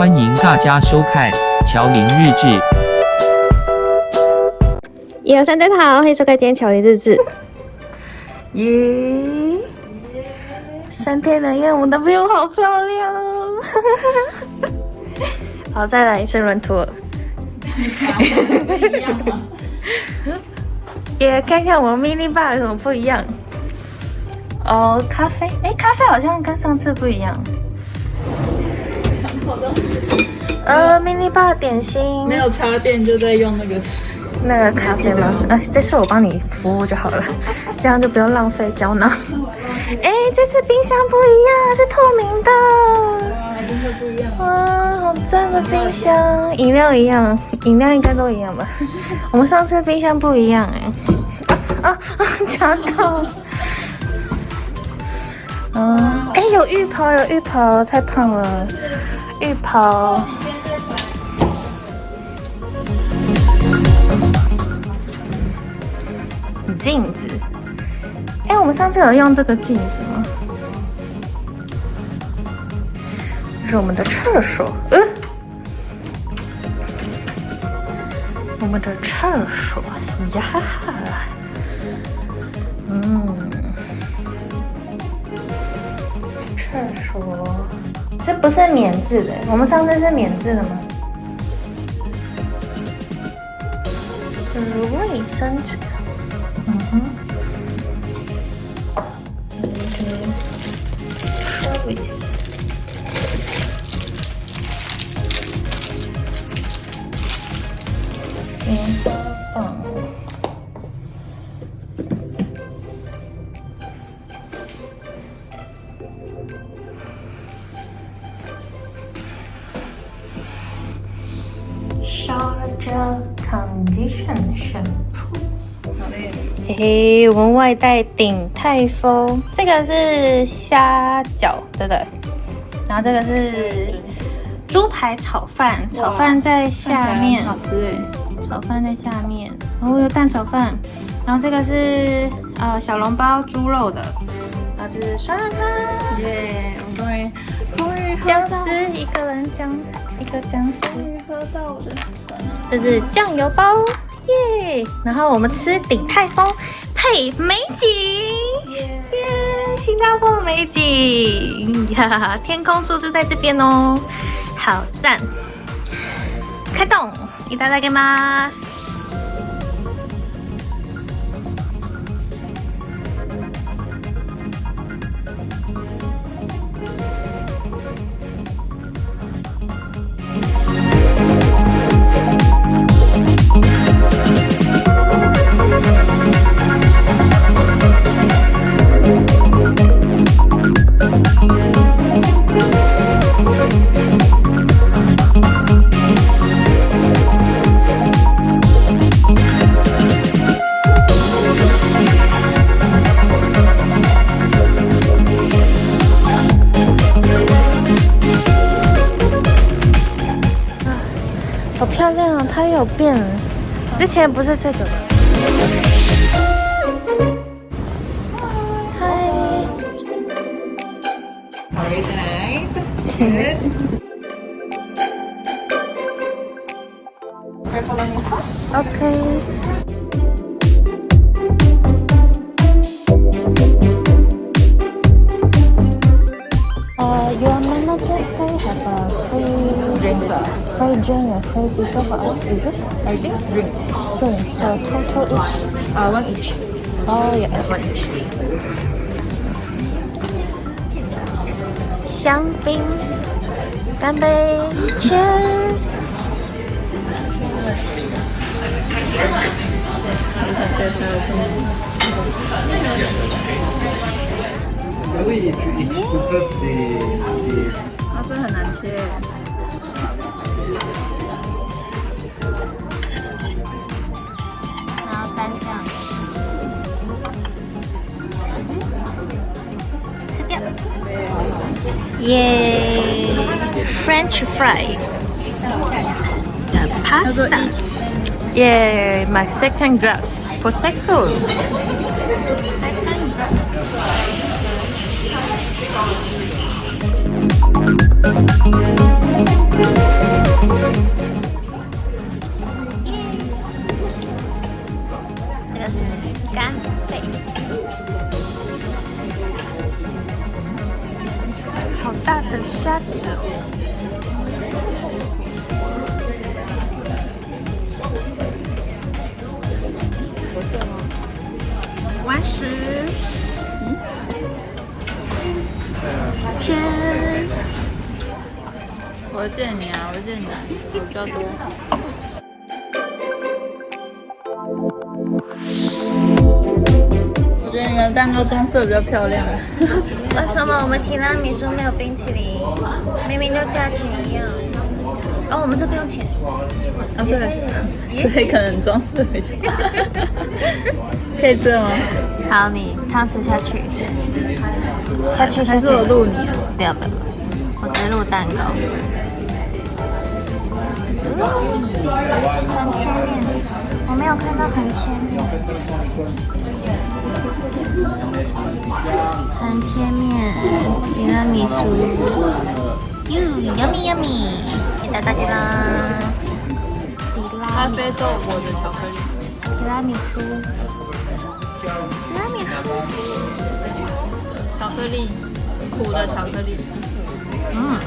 欢迎大家收看《乔林日志》。一二三，大家好，欢迎收看今天乔林日志。耶！三天两夜，我男朋友好漂亮。好，再来一次轮图。也看看我 mini bar 有什么不一样。哦，咖啡，哎，咖啡好像跟上次不一样。呃，mini bar 点心没有插电就在用那个那个咖啡吗？呃，这次我帮你服务就好了，这样就不用浪费胶囊。哎，这次冰箱不一样，是透明的。哇，真的不一样。哇，好赞的冰箱！饮料一样，饮料应该都一样吧？我们上次冰箱不一样哎。啊啊！夹到。嗯，哎，有浴袍，有浴袍，太胖了。浴袍。镜子。哎，我们上次有用这个镜子吗？这是我们的厕所。嗯。我们的厕所呀哈哈。嗯。厕所。这不是免治的，我们上次是免治的吗？卫生纸。嗯哼。Service。棉 Charger Condition Shampoo。好嘞。嘿嘿，我们外带鼎泰丰，这个是虾饺，对不对？然后这个是猪排炒饭，炒饭在下面，好吃哎。炒饭在下面，然后有蛋炒饭，然后这个是呃小笼包猪肉的，然后这是酸辣汤，耶！我终于终于僵尸一个人僵一个僵尸，终于喝到我的酸辣。这是酱油包，耶！然后我们吃鼎泰丰配美景，耶！新加坡的美景，哈哈哈！天空树就在这边哦，好赞！开动，いただきます。 好漂亮啊！它有变，之前不是这个。嗨。Very nice. Good. OK。Uh, your manager say have a free Drinks ah. free drink and free dessert for us, is it? I think drinks. Drink. So total each. Uh, one each. Oh yeah. One each. 香槟，干杯，Cheers！啊，这很难切。然后蘸酱，吃掉。 Yay! French fry. The pasta. Yay! My second glass. Prosecco. Second glass. 干贝，好大的沙子哦。我见你啊，我见你啊，我比较多。我觉得你们蛋糕装饰比较漂亮。为什么我们提拉米苏没有冰淇淋？明明就价钱一样。哦，我们这不用钱。啊，对，所以可能装饰比较。可以吃了吗？好，你汤匙下去，下去下去。还是我录你啊？不要不要，不要我直接录蛋糕。嗯，很前面，我没有看到很前面，很前面，提拉米苏，哟，yummy yummy，谢谢大家啦。提拉咖啡豆我的巧克力。提拉米苏，提拉米苏，巧克力，苦的巧克力。嗯。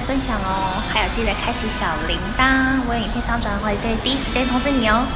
分享哦，还有记得开启小铃铛，我有影片上传会可以第一时间通知你哦。